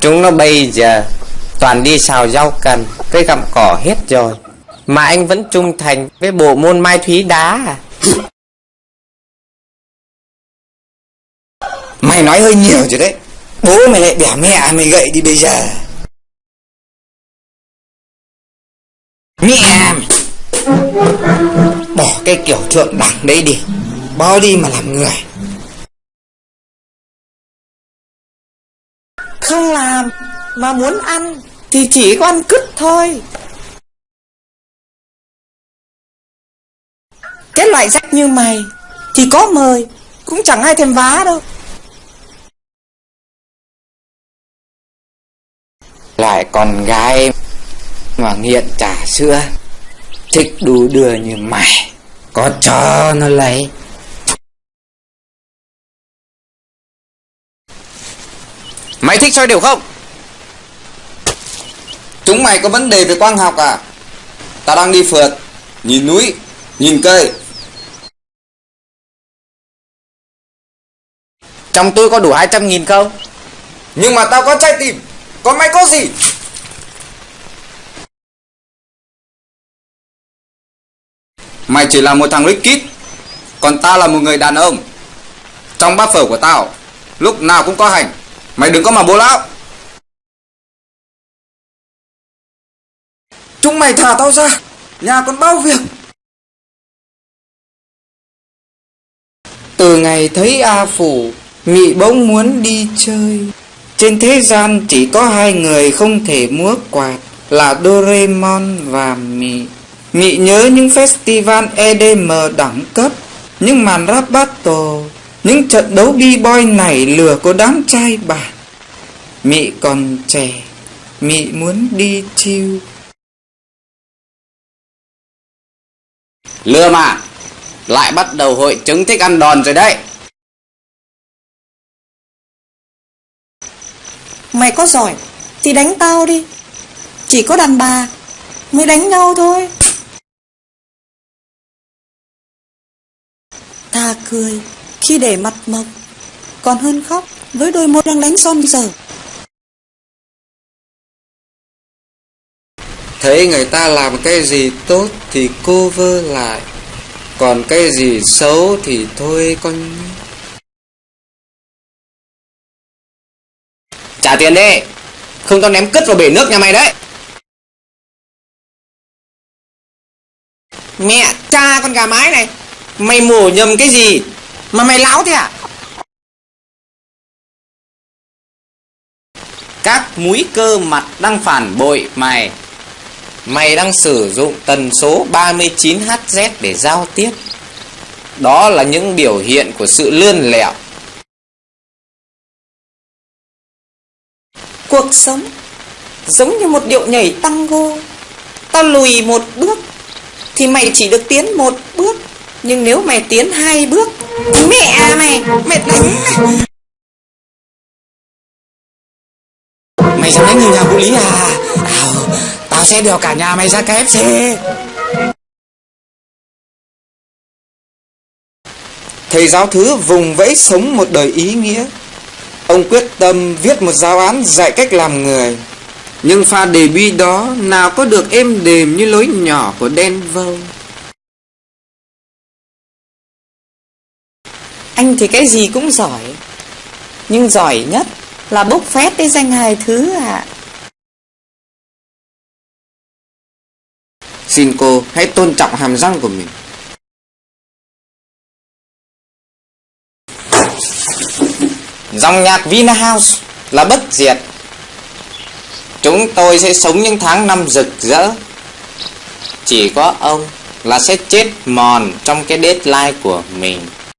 Chúng nó bây giờ toàn đi xào rau cần với gặm cỏ hết rồi. Mà anh vẫn trung thành với bộ môn mai thúy đá à? Mày nói hơi nhiều rồi đấy. Bố mày lại bẻ mẹ mày gậy đi bây giờ. Mẹ mày. Bỏ cái kiểu thượng đẳng đấy đi. Bao đi mà làm người. Không làm Mà muốn ăn Thì chỉ có ăn cứt thôi. Cái loại rách như mày Thì có mời, Cũng chẳng ai thèm vá đâu. Lại con gái Mà nghiện trà sữa, Thích đu đưa như mày, Có cho nó lấy. Mày thích soi đều không? Chúng mày có vấn đề về quang học à? Tao đang đi phượt Nhìn núi Nhìn cây. Trong tôi có đủ 200 nghìn không? Nhưng mà tao có trái tim Còn mày có gì? Mày chỉ là một thằng rich kid Còn tao là một người đàn ông. Trong bát phở của tao Lúc nào cũng có hành Mày đừng có mà bố lão. Chúng mày thả tao ra. Nhà còn bao việc? Từ ngày thấy A Phủ Mị bỗng muốn đi chơi. Trên thế gian chỉ có hai người không thể múa quạt, Là Doraemon và Mị. Mị nhớ những festival EDM đẳng cấp, Những màn rap battle, Những trận đấu b-boy nảy lửa của đám trai bản Mị còn trẻ Mị muốn đi chill Lừa mà Lại bắt đầu hội chứng thích ăn đòn rồi đấy. Mày có giỏi Thì đánh tao đi. Chỉ có đàn bà Mới đánh nhau thôi. Thà cười Khi để mặt mộc Còn hơn khóc Với đôi môi đang đánh son dở Thấy người ta làm cái gì tốt thì cô vơ lại Còn cái gì xấu thì thôi con Trả tiền đi Không tao ném cứt vào bể nước nhà mày đấy. Mẹ cha con gà mái này Mày mổ nhầm cái gì Mà mày láo thế à? Các múi cơ mặt đang phản bội mày Mày đang sử dụng tần số 39Hz để giao tiếp. Đó là những biểu hiện của sự lươn lẹo. Cuộc sống Giống như một điệu nhảy tango Tao lùi một bước Thì mày chỉ được tiến một bước. Nhưng nếu mày tiến hai bước, Mẹ mày, mẹ đánh Mày dám đánh người nhà vũ Lý à? Tao sẽ đèo cả nhà mày ra KFC Thầy giáo thứ vùng vẫy sống một đời ý nghĩa. Ông quyết tâm viết một giáo án dạy cách làm người. Nhưng pha đề bi đó nào có được êm đềm như lối nhỏ của đen vâu Anh thì cái gì cũng giỏi. Nhưng giỏi nhất Là bốc phét cái danh hài thứ ạ Xin cô hãy tôn trọng hàm răng của mình. Dòng nhạc Vinahouse là bất diệt. Chúng tôi sẽ sống những tháng năm rực rỡ. Chỉ có ông là sẽ chết mòn trong cái deadline của mình.